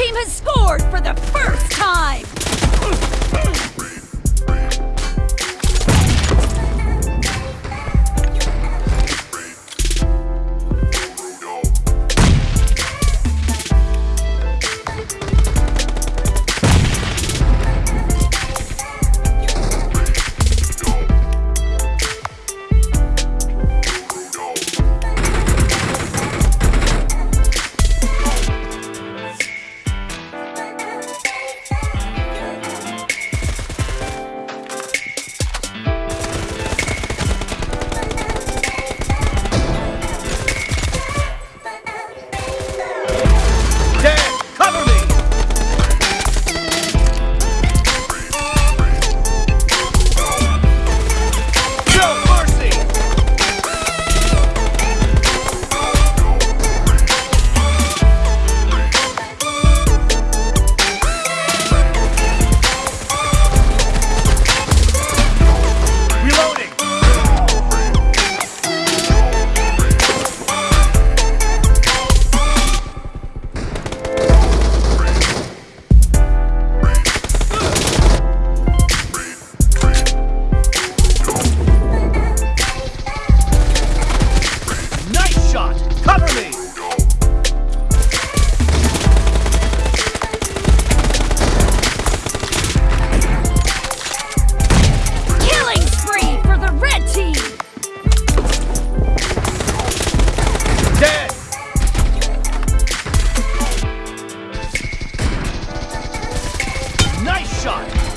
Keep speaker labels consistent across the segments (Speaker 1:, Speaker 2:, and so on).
Speaker 1: team has scored for the first time!
Speaker 2: shot.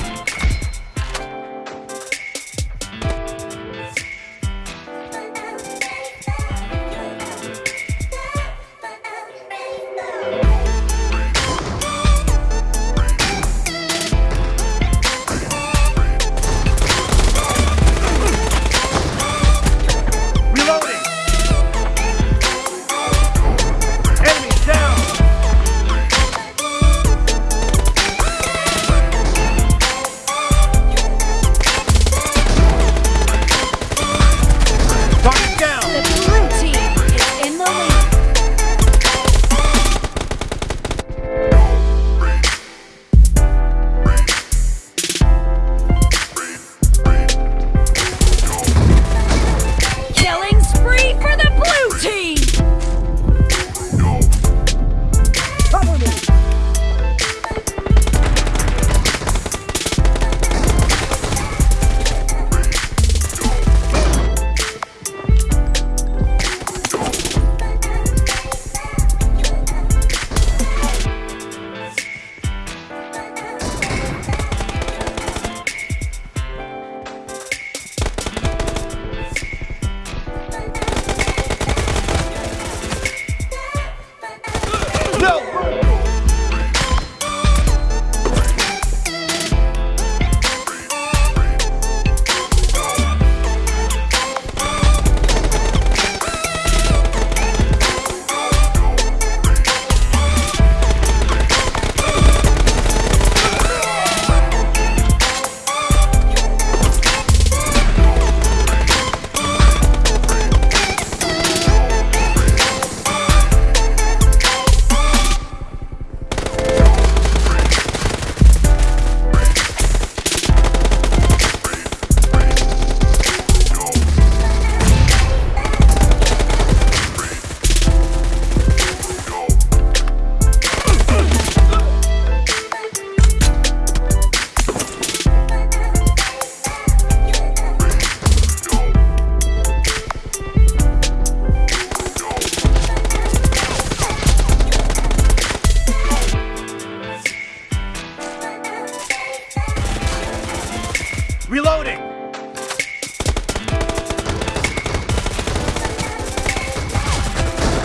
Speaker 2: Reloading!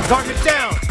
Speaker 2: Target down!